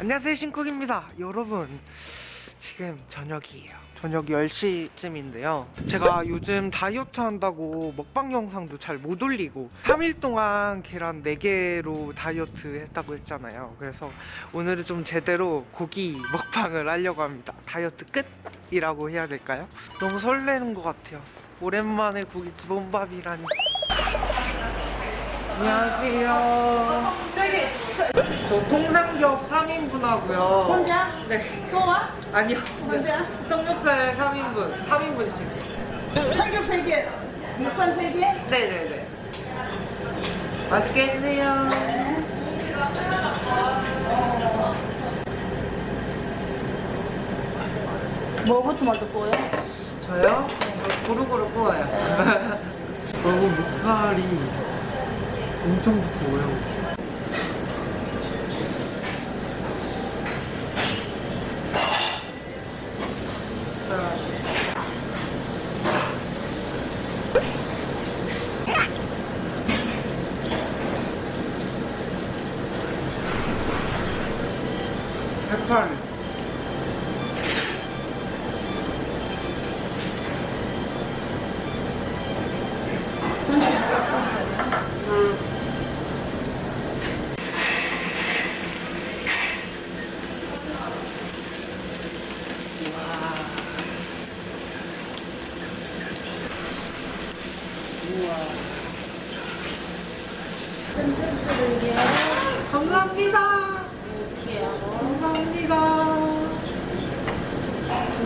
안녕하세요 신쿡입니다. 여러분 지금 저녁이에요. 저녁 10시쯤인데요. 제가 요즘 다이어트 한다고 먹방 영상도 잘 못 올리고 3일 동안 계란 4개로 다이어트 했다고 했잖아요. 그래서 오늘은 좀 제대로 고기 먹방을 하려고 합니다. 다이어트 끝 이라고 해야 될까요? 너무 설레는 것 같아요. 오랜만에 고기 기본밥이라니. 안녕하세요. 저 통삼겹 3인분 하고요 혼자? 네 또 와? 아니요 혼자? 통육살 3인분 3인분씩 팔겹 3개, 목살 3개? 네네네 맛있게 드세요 뭐부터 먼저 구워요? 저요? 저 고루고루 구워요 너무 목살이 엄청 두꺼워요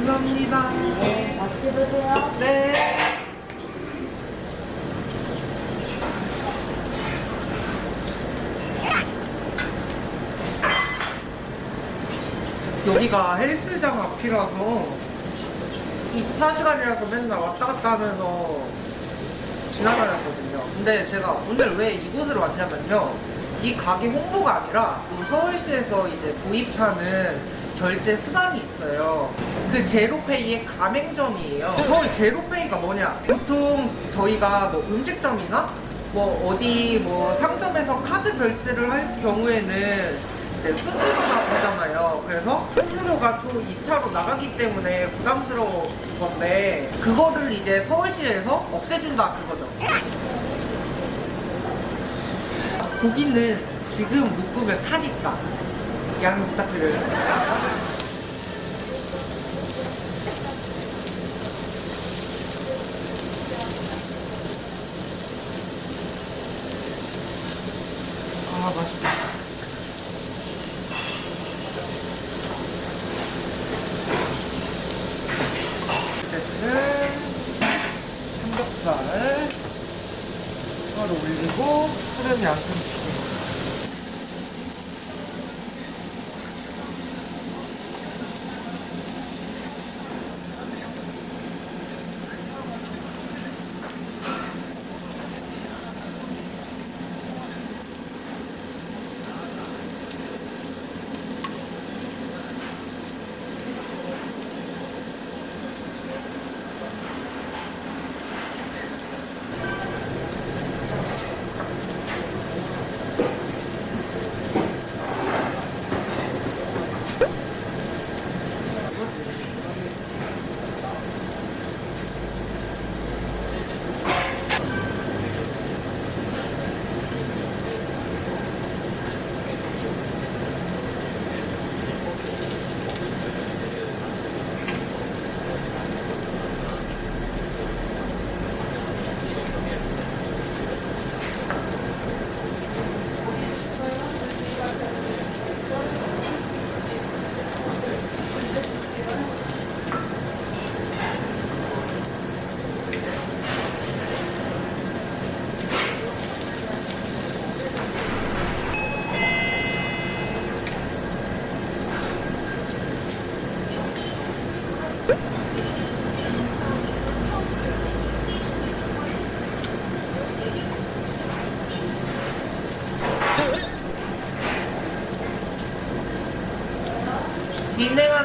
감사합니다. 맛있게 드세요. 네. 여기가 헬스장 앞이라서 24시간이라서 맨날 왔다 갔다 하면서 지나다녔거든요. 근데 제가 오늘 왜 이곳으로 왔냐면요. 이 가게 홍보가 아니라 그 서울시에서 이제 도입하는 결제 수단이 있어요. 그 제로페이의 가맹점이에요. 서울 제로페이가 뭐냐? 보통 저희가 뭐 음식점이나 뭐 어디 뭐 상점에서 카드 결제를 할 경우에는 수수료가 붙잖아요. 그래서 수수료가 또 2차로 나가기 때문에 부담스러운 건데 그거를 이제 서울시에서 없애준다 그거죠. 고기는 지금 못 구면 타니까 양해 부탁드려요. 아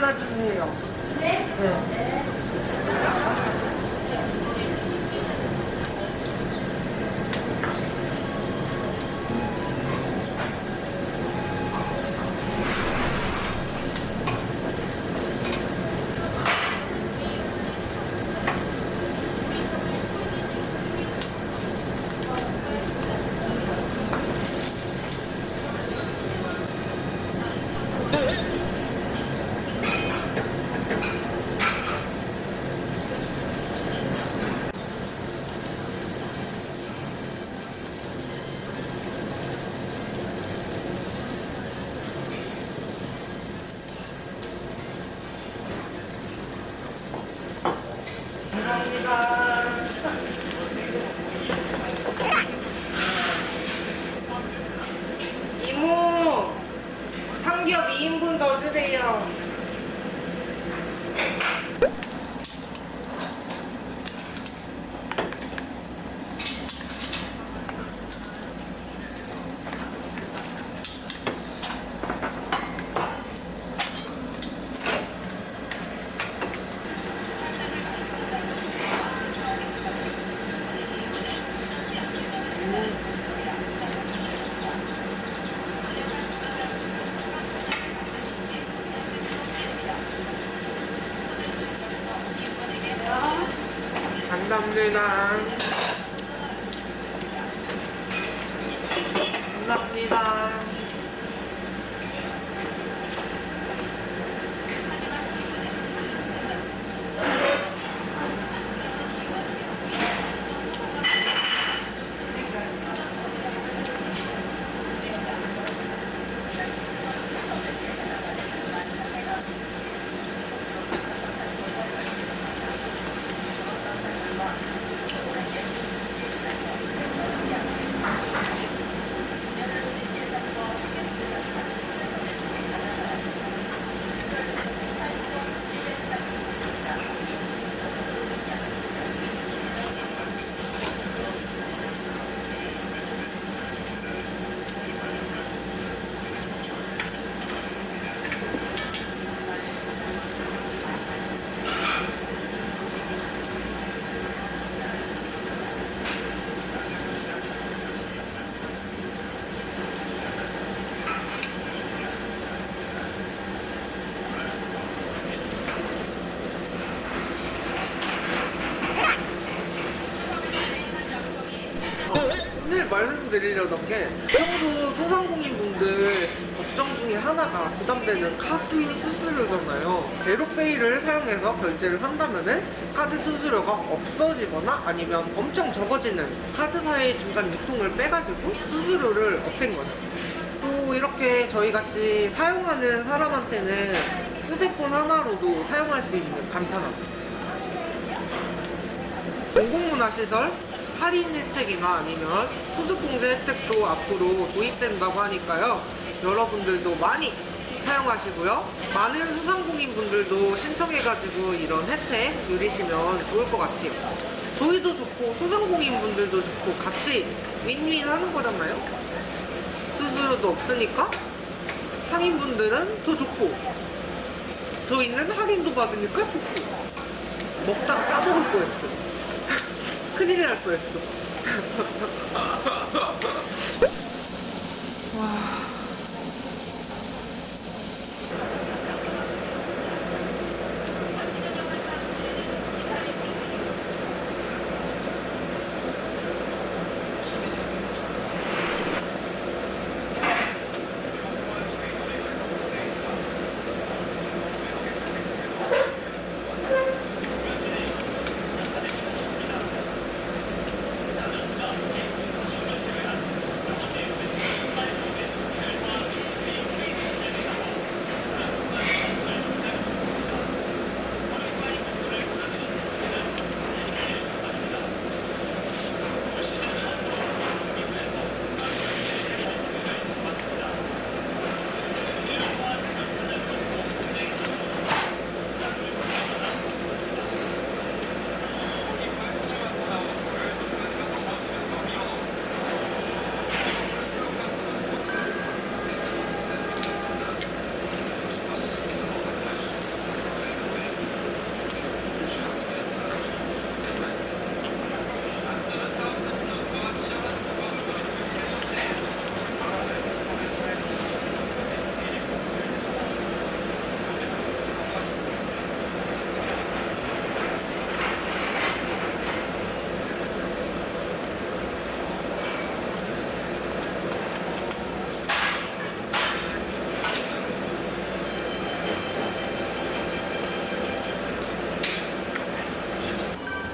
비냉 하나 주세요. 네? 네. 계세요. 감사합니다. 감사합니다. 오늘 말씀드리려던 게 평소 소상공인분들 걱정 중에 하나가 부담되는 카드 수수료잖아요. 제로페이를 사용해서 결제를 한다면은 카드 수수료가 없어지거나 아니면 엄청 적어지는 카드사의 중간 유통을 빼가지고 수수료를 없앤 거죠. 또 이렇게 저희 같이 사용하는 사람한테는 휴대폰 하나로도 사용할 수 있는 간편함. 공공문화시설 할인 혜택이나 아니면 소득공제 혜택도 앞으로 도입된다고 하니까요. 여러분들도 많이 사용하시고요. 많은 소상공인 분들도 신청해가지고 이런 혜택 누리시면 좋을 것 같아요. 저희도 좋고 소상공인 분들도 좋고 같이 윈윈 하는 거잖아요. 수수료도 없으니까 상인분들은 더 좋고 저희는 할인도 받으니까 좋고 먹다가 까먹을. 큰 일날 뻔했어.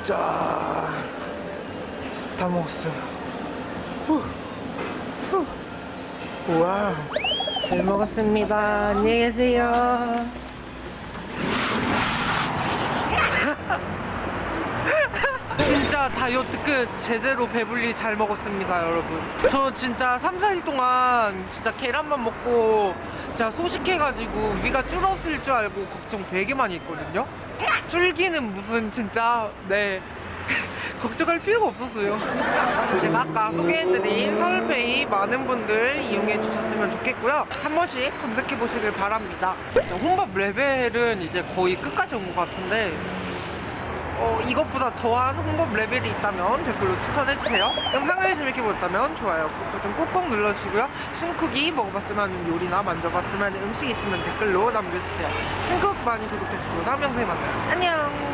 자, 다 먹었어요. 후, 후. 우와, 잘 먹었습니다. 안녕히 계세요. 다이어트 끝 제대로 배불리 잘 먹었습니다 여러분. 저 진짜 3, 4일 동안 진짜 계란만 먹고 진짜 소식해가지고 위가 줄었을 줄 알고 걱정 되게 많이 했거든요. 줄기는 무슨 진짜 네. 걱정할 필요가 없었어요. 제가 아까 소개해드린 서울페이 많은 분들 이용해 주셨으면 좋겠고요. 한 번씩 검색해 보시길 바랍니다. 혼밥 레벨은 이제 거의 끝까지 온 것 같은데 어, 이것보다 더한 홍보 레벨이 있다면 댓글로 추천해주세요. 영상을 재밌게 보셨다면 좋아요, 버튼 꼭꼭 눌러주시고요. 신쿡이 먹어봤으면 하는 요리나 만져봤으면 하는 음식 있으면 댓글로 남겨주세요. 신쿡 많이 구독해주시고 다음 영상에 만나요. 안녕!